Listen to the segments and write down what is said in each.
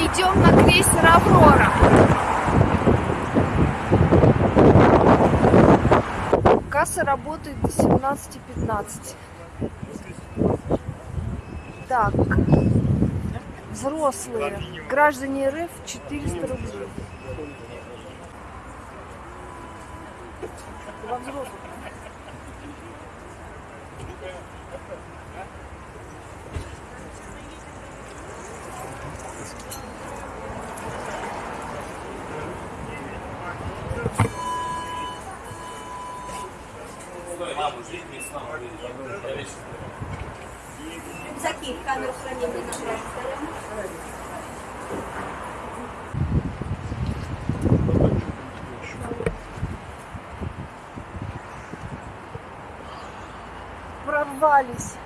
Идем на крейсер Аврора. Касса работает до 17.15. Так, взрослые, граждане РФ 400 рублей. Во взрослых. Рюкзаки в камеру хранения нашего Прорвались.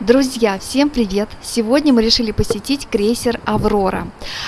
Друзья, всем привет! Сегодня мы решили посетить крейсер «Аврора».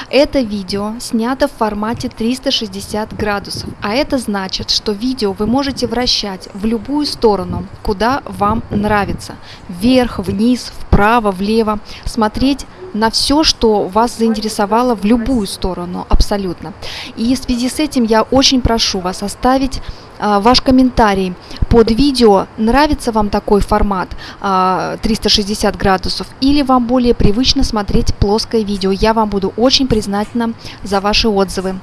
Это видео снято в формате 360 градусов, а это значит, что видео вы можете вращать в любую сторону, куда вам нравится. Вверх, вниз, вправо, влево. Смотреть на все, что вас заинтересовало в любую сторону, абсолютно. И в связи с этим я очень прошу вас оставить а, ваш комментарий под видео, нравится вам такой формат а, 360 градусов или вам более привычно смотреть плоское видео. Я вам буду очень признательна за ваши отзывы.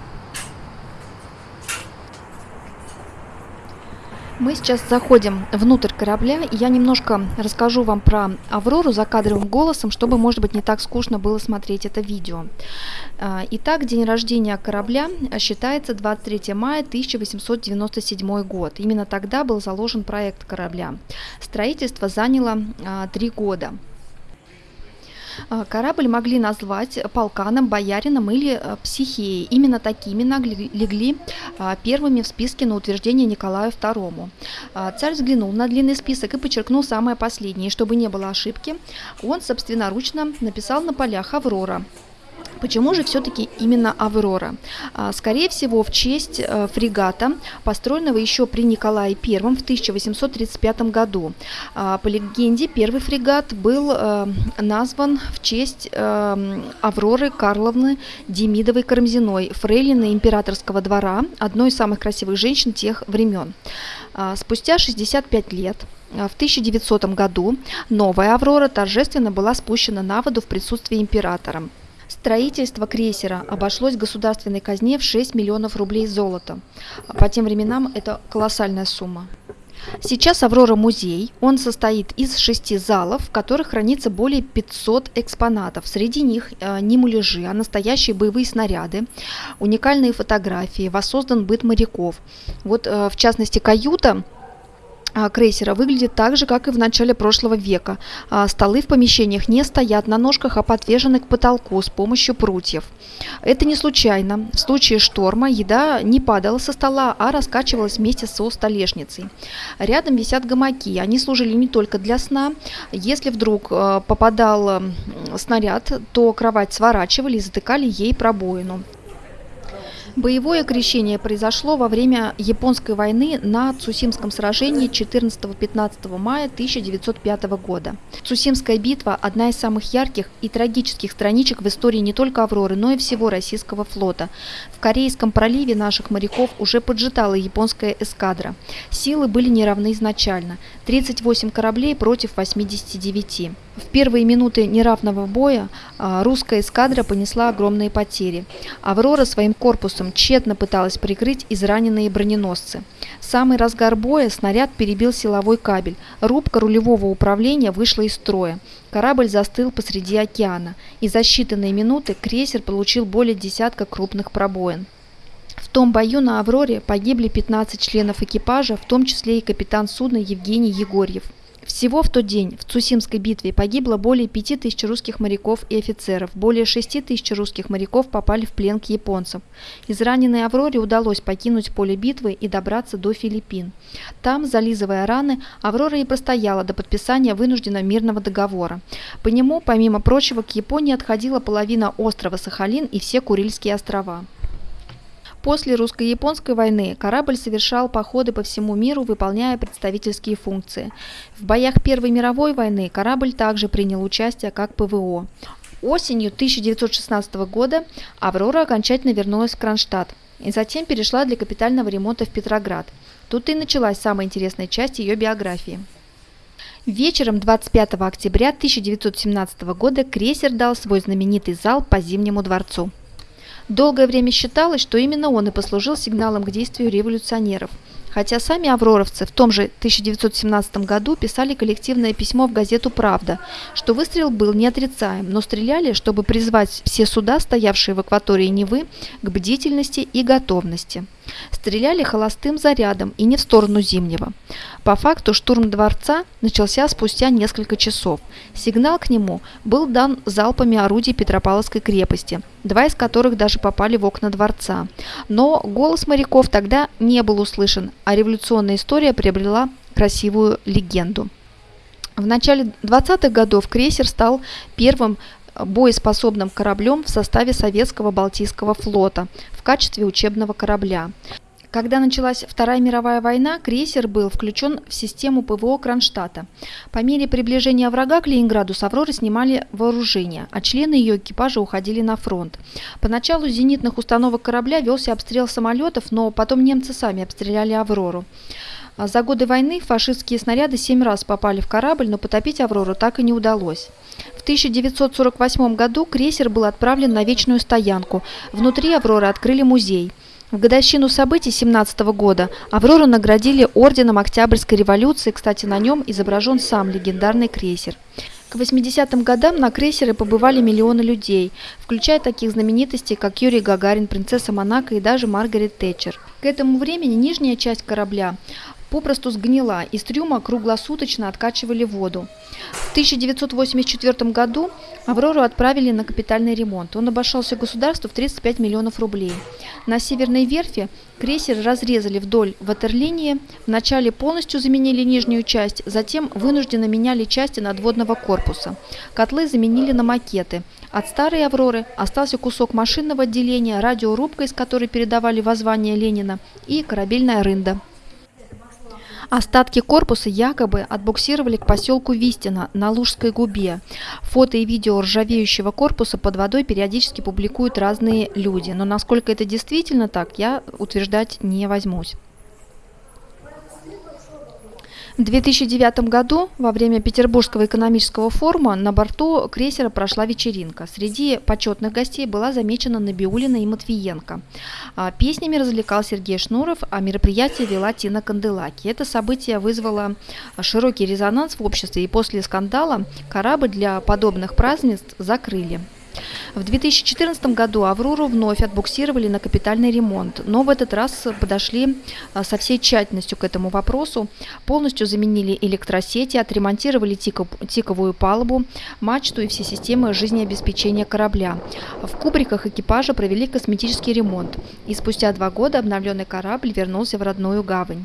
Мы сейчас заходим внутрь корабля, и я немножко расскажу вам про Аврору закадровым голосом, чтобы, может быть, не так скучно было смотреть это видео. А, Итак, день рождения корабля считается 23 мая 1897 год. Именно тогда был заложен проект корабля. Строительство заняло а, три года. А, Корабль могли назвать полканом, боярином или а, психеей. Именно такими легли а, первыми в списке на утверждение Николаю II. Царь взглянул на длинный список и подчеркнул самое последнее. Чтобы не было ошибки, он собственноручно написал на полях «Аврора». Почему же все-таки именно «Аврора»? А, Скорее всего, в честь э, фрегата, построенного еще при Николае I в 1835 году. А, По легенде, первый фрегат был э, назван в честь э, Авроры Карловны Демидовой-Карамзиной, фрейлины императорского двора, одной из самых красивых женщин тех времен. А, Спустя 65 лет в 1900 году новая «Аврора» торжественно была спущена на воду в присутствии императора. Строительство крейсера обошлось государственной казне в 6 миллионов рублей золота. По тем временам это колоссальная сумма. Сейчас «Аврора» музей. Он состоит из шести залов, в которых хранится более 500 экспонатов. Среди них э, не муляжи, а настоящие боевые снаряды, уникальные фотографии, воссоздан быт моряков. Вот, э, в частности, каюта крейсера выглядит так же, как и в начале прошлого века. А, столы в помещениях не стоят на ножках, а подвешены к потолку с помощью прутьев. Это не случайно. В случае шторма еда не падала со стола, а раскачивалась вместе со столешницей. Рядом висят гамаки. Они служили не только для сна. Если вдруг а, попадал снаряд, то кровать сворачивали и затыкали ей пробоину. Боевое крещение произошло во время Японской войны на Цусимском сражении 14-15 мая 1905 года. Цусимская битва – одна из самых ярких и трагических страничек в истории не только «Авроры», но и всего российского флота. В Корейском проливе наших моряков уже поджидала японская эскадра. Силы были неравны изначально – 38 кораблей против 89. В первые минуты неравного боя а, русская эскадра понесла огромные потери. «Аврора» своим корпусом тщетно пыталась прикрыть израненные броненосцы. В самый разгар боя снаряд перебил силовой кабель. Рубка рулевого управления вышла из строя. Корабль застыл посреди океана, и за считанные минуты крейсер получил более десятка крупных пробоин. В том бою на «Авроре» погибли 15 членов экипажа, в том числе и капитан судна Евгений Егорьев. Всего в тот день в Цусимской битве погибло более 5000 русских моряков и офицеров, более 6000 русских моряков попали в плен к японцам. Израненной «Авроре» удалось покинуть поле битвы и добраться до Филиппин. Там, зализывая раны, «Аврора» и простояла до подписания вынужденного мирного договора. По нему, помимо прочего, к Японии отходила половина острова Сахалин и все Курильские острова. После русско-японской войны корабль совершал походы по всему миру, выполняя представительские функции. В боях Первой мировой войны корабль также принял участие как ПВО. Осенью 1916 года «Аврора» окончательно вернулась в Кронштадт и затем перешла для капитального ремонта в Петроград. Тут и началась самая интересная часть ее биографии. Вечером 25 октября 1917 года крейсер дал свой знаменитый зал по Зимнему дворцу. Долгое время считалось, что именно он и послужил сигналом к действию революционеров. Хотя сами авроровцы в том же 1917 году писали коллективное письмо в газету «Правда», что выстрел был неотрицаем, но стреляли, чтобы призвать все суда, стоявшие в акватории Невы, к бдительности и готовности. Стреляли холостым зарядом и не в сторону Зимнего. По факту штурм дворца начался спустя несколько часов. Сигнал к нему был дан залпами орудий Петропавловской крепости, два из которых даже попали в окна дворца. Но голос моряков тогда не был услышан, а революционная история приобрела красивую легенду. В начале 20-х годов крейсер стал первым боеспособным кораблем в составе советского Балтийского флота в качестве учебного корабля. Когда началась Вторая мировая война, крейсер был включен в систему ПВО Кронштадта. По мере приближения врага к Ленинграду с «Авроры» снимали вооружение, а члены ее экипажа уходили на фронт. Поначалу с зенитных установок корабля велся обстрел самолетов, но потом немцы сами обстреляли «Аврору». За годы войны фашистские снаряды семь раз попали в корабль, но потопить «Аврору» так и не удалось. В 1948 году крейсер был отправлен на вечную стоянку. Внутри «Авроры» открыли музей. В годовщину событий 17 года «Аврору» наградили орденом Октябрьской революции, кстати, на нем изображен сам легендарный крейсер. К 80-м годам на крейсеры побывали миллионы людей, включая таких знаменитостей, как Юрий Гагарин, принцесса Монако и даже Маргарет Тэтчер. К этому времени нижняя часть корабля попросту сгнила, из трюма круглосуточно откачивали воду. В 1984 году «Аврору» отправили на капитальный ремонт. Он обошелся государству в 35 миллионов рублей. На северной верфи крейсер разрезали вдоль ватерлинии, вначале полностью заменили нижнюю часть, затем вынужденно меняли части надводного корпуса. Котлы заменили на макеты. От старой «Авроры» остался кусок машинного отделения, радиорубка, из которой передавали воззвание Ленина, и корабельная рында. Остатки корпуса якобы отбуксировали к поселку Вистина на Лужской губе. Фото и видео ржавеющего корпуса под водой периодически публикуют разные люди, но насколько это действительно так, я утверждать не возьмусь. В 2009 году во время Петербургского экономического форума на борту крейсера прошла вечеринка. Среди почетных гостей была замечена Набиулина и Матвиенко. А, песнями развлекал Сергей Шнуров, а мероприятие вела Тина Канделаки. Это событие вызвало широкий резонанс в обществе, и после скандала корабль для подобных празднеств закрыли. В 2014 году «Аврору» вновь отбуксировали на капитальный ремонт, но в этот раз подошли а, со всей тщательностью к этому вопросу. Полностью заменили электросети, отремонтировали тиков- тиковую палубу, мачту и все системы жизнеобеспечения корабля. В кубриках экипажа провели косметический ремонт, и спустя два года обновленный корабль вернулся в родную гавань.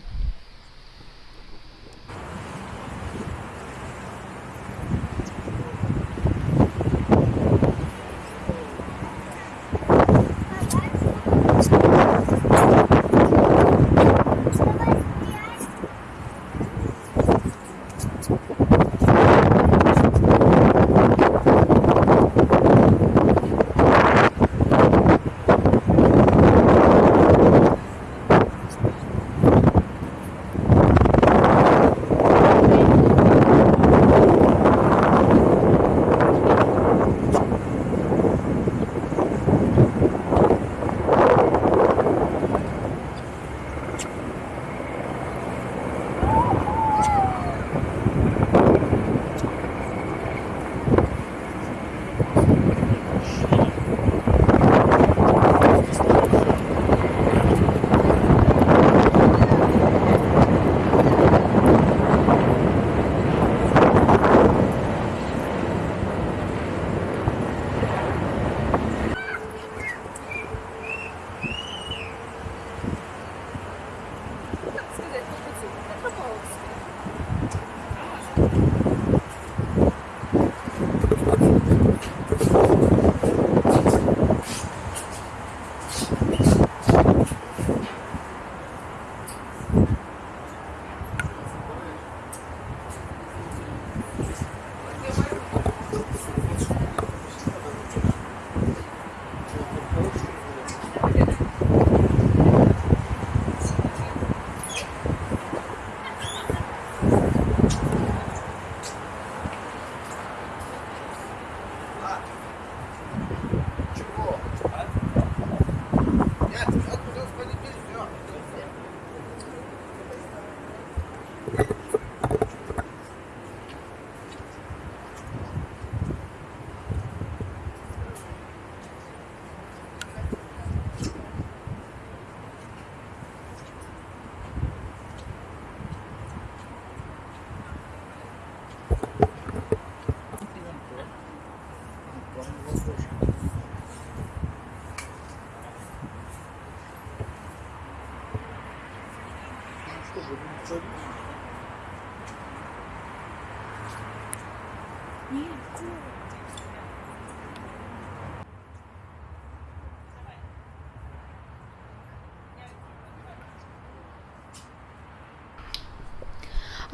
Нет, нет.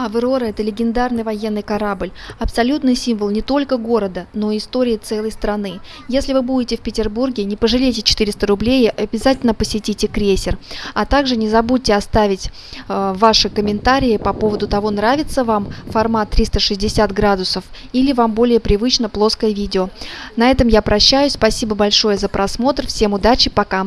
Аврора – это легендарный военный корабль, абсолютный символ не только города, но и истории целой страны. Если вы будете в Петербурге, не пожалейте 400 рублей, обязательно посетите крейсер. А также не забудьте оставить э, ваши комментарии по поводу того, нравится вам формат 360 градусов или вам более привычно плоское видео. На этом я прощаюсь, спасибо большое за просмотр, всем удачи, пока!